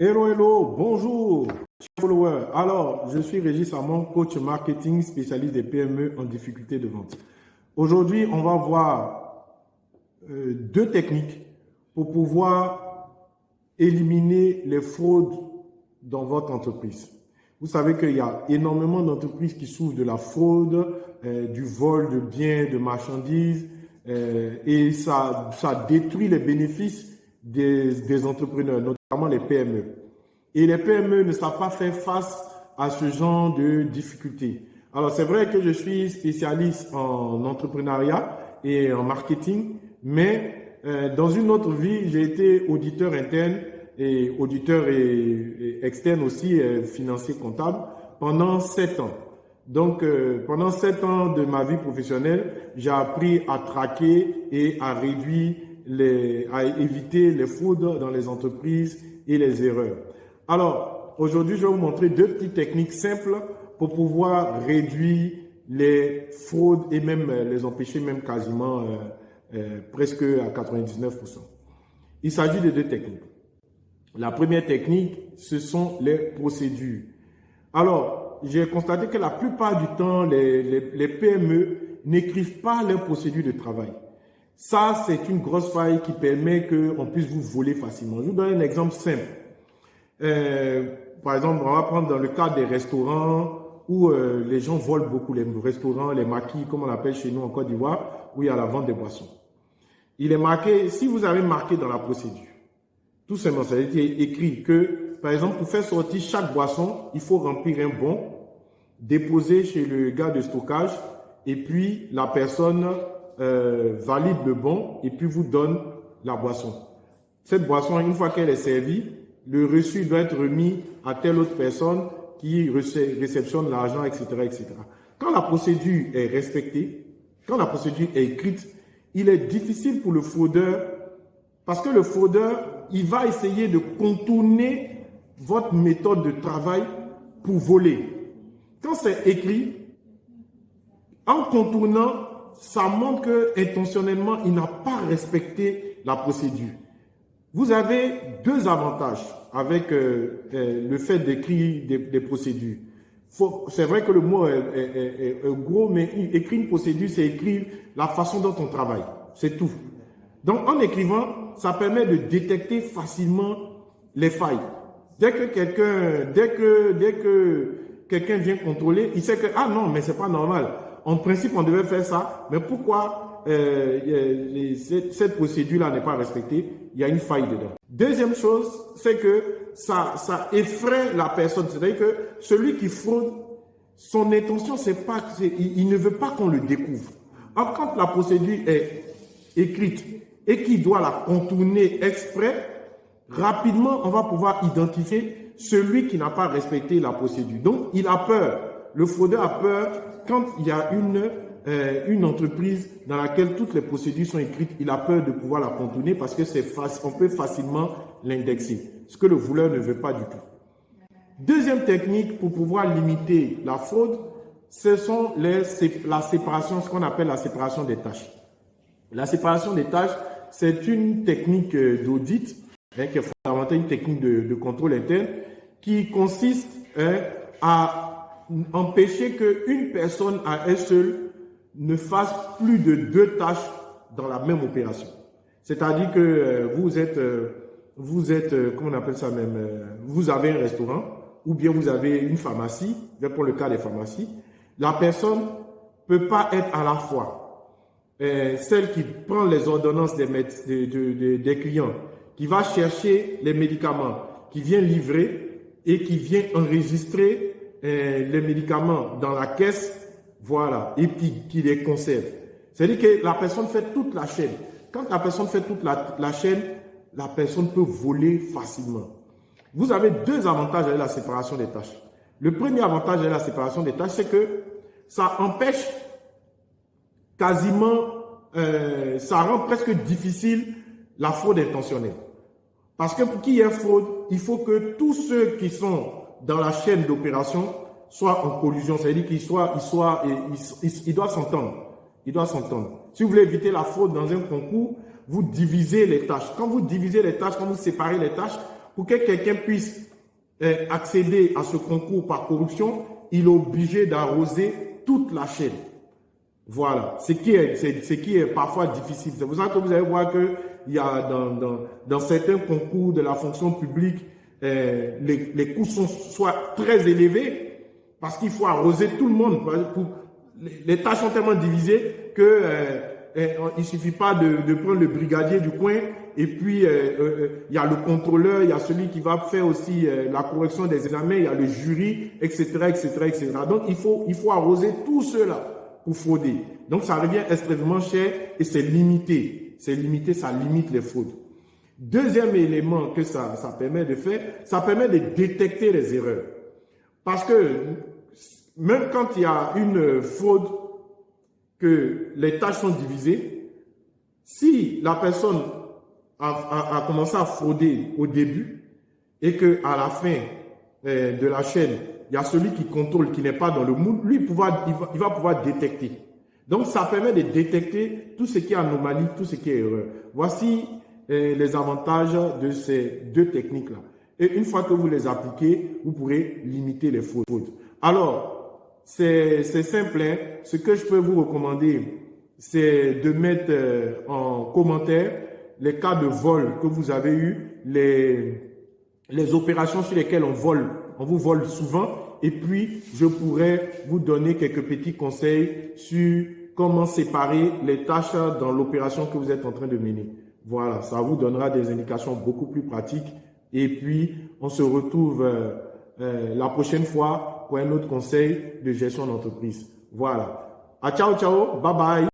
Hello, hello, bonjour, followers. Alors, je suis Régis Amon, coach marketing spécialiste des PME en difficulté de vente. Aujourd'hui, on va voir euh, deux techniques pour pouvoir éliminer les fraudes dans votre entreprise. Vous savez qu'il y a énormément d'entreprises qui souffrent de la fraude, euh, du vol de biens, de marchandises, euh, et ça, ça détruit les bénéfices des, entrepreneurs, notamment les PME. Et les PME ne savent pas faire face à ce genre de difficultés. Alors, c'est vrai que je suis spécialiste en entrepreneuriat et en marketing, mais euh, dans une autre vie, j'ai été auditeur interne et auditeur externe aussi, euh, financier comptable, pendant sept ans. Donc, euh, pendant sept ans de ma vie professionnelle, j'ai appris à traquer et à réduire les, à éviter les fraudes dans les entreprises et les erreurs. Alors, aujourd'hui, je vais vous montrer deux petites techniques simples pour pouvoir réduire les fraudes et même euh, les empêcher même quasiment euh, euh, presque à 99%. Il s'agit de deux techniques. La première technique, ce sont les procédures. Alors, j'ai constaté que la plupart du temps, les, PME n'écrivent pas leurs procédures de travail. Ça, c'est une grosse faille qui permet qu'on puisse vous voler facilement. Je vous donne un exemple simple. Euh, par exemple, on va prendre dans le cas des restaurants où euh, les gens volent beaucoup, les restaurants, les maquis, comme on appelle chez nous en Côte d'Ivoire, où il y a la vente des boissons. Il est marqué, si vous avez marqué dans la procédure, tout simplement, ça a été écrit que, par exemple, pour faire sortir chaque boisson, il faut remplir un bon, déposer chez le gars de stockage, et puis la personne euh, valide le bon et puis vous donne la boisson. Cette boisson, une fois qu'elle est servie, le reçu doit être remis à telle autre personne qui réceptionne l'argent, etc., etc. Quand la procédure est respectée, quand la procédure est écrite, il est difficile pour le fraudeur, parce que le fraudeur, il va essayer de contourner votre méthode de travail pour voler. Quand c'est écrit, en contournant, ça montre que intentionnellement, il n'a pas respecté la procédure. Vous avez deux avantages avec euh, euh, le fait d'écrire des, procédures. C'est vrai que le mot est, gros, mais écrire une procédure, c'est écrire la façon dont on travaille. C'est tout. Donc, en écrivant, ça permet de détecter facilement les failles. Dès que quelqu'un, dès que, dès que quelqu'un vient contrôler, il sait que, ah non, mais c'est pas normal en principe, on devait faire ça, mais pourquoi euh, cette, procédure-là n'est pas respectée? Il y a une faille dedans. Deuxième chose, c'est que ça, effraie la personne. C'est-à-dire que celui qui fraude, son intention, c'est pas, il, il ne veut pas qu'on le découvre. Or, quand la procédure est écrite et qu'il doit la contourner exprès, rapidement, on va pouvoir identifier celui qui n'a pas respecté la procédure. Donc, il a peur. Le fraudeur a peur quand il y a une, euh, une entreprise dans laquelle toutes les procédures sont écrites, il a peur de pouvoir la contourner parce que c'est on peut facilement l'indexer, ce que le voleur ne veut pas du tout. Deuxième technique pour pouvoir limiter la fraude, ce sont les, la séparation, ce qu'on appelle la séparation des tâches. La séparation des tâches, c'est une technique euh, d'audit, hein, qui est fondamentalement une technique de, contrôle interne, qui consiste hein, à empêcher qu'une personne à elle seule ne fasse plus de deux tâches dans la même opération. C'est-à-dire que euh, vous êtes, euh, vous êtes, euh, comment on appelle ça même, vous avez un restaurant ou bien vous avez une pharmacie, pour le cas des pharmacies, la personne peut pas être à la fois celle qui prend les ordonnances des clients, qui va chercher les médicaments, qui vient livrer et qui vient enregistrer les médicaments dans la caisse, voilà, et puis qui les conserve. C'est-à-dire que la personne fait toute la chaîne. Quand la personne fait toute la, la chaîne, la personne peut voler facilement. Vous avez deux avantages avec la séparation des tâches. Le premier avantage avec la séparation des tâches, c'est que ça empêche quasiment, euh, ça rend presque difficile la fraude intentionnelle. Parce que pour qu'il y ait fraude, il faut que tous ceux qui sont dans la chaîne d'opération soit en collusion, c'est-à-dire qu'ils soient, ils soient, ils, ils, s'entendre. Ils doivent s'entendre. Si vous voulez éviter la fraude dans un concours, vous divisez les tâches. Quand vous divisez les tâches, quand vous séparez les tâches, Pour que quelqu'un puisse euh, accéder à ce concours par corruption, il est obligé d'arroser toute la chaîne. Voilà, ce qui est, ce qui est parfois difficile. C'est pour ça que vous allez voir qu'il y a dans, dans, dans, certains concours de la fonction publique, euh, les, coûts sont soit très élevés parce qu'il faut arroser tout le monde. les, tâches sont tellement divisées que euh, euh, il suffit pas de, prendre le brigadier du coin et puis il y a le contrôleur, il y a celui qui va faire aussi la correction des examens, il y a le jury, etc., etc., etc. Donc il faut il faut arroser tout cela pour frauder. Donc, ça revient extrêmement cher et c'est limité. C'est limité, ça limite les fraudes. Deuxième élément que ça, ça permet de faire, ça permet de détecter les erreurs. Parce que même quand il y a une fraude, que les tâches sont divisées, si la personne a, commencé à frauder au début et que à la fin euh, de la chaîne, il y a celui qui contrôle, qui n'est pas dans le moule, lui, il, va, il va pouvoir détecter. Donc, ça permet de détecter tout ce qui est anomalie, tout ce qui est erreur. Voici les avantages de ces deux techniques-là. Et une fois que vous les appliquez, vous pourrez limiter les fraudes. Alors, c'est simple. Hein. Ce que je peux vous recommander, c'est de mettre euh, en commentaire les cas de vol que vous avez eu, les, les opérations sur lesquelles on vole, on vous vole souvent et puis, je pourrais vous donner quelques petits conseils sur comment séparer les tâches dans l'opération que vous êtes en train de mener. Voilà, ça vous donnera des indications beaucoup plus pratiques. Et puis, on se retrouve euh, euh, la prochaine fois pour un autre conseil de gestion d'entreprise. Voilà. À ciao, ciao. Bye bye.